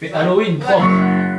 fais Halloween 3.